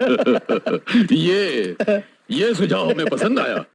ये ये सुझाव हमें पसंद आया।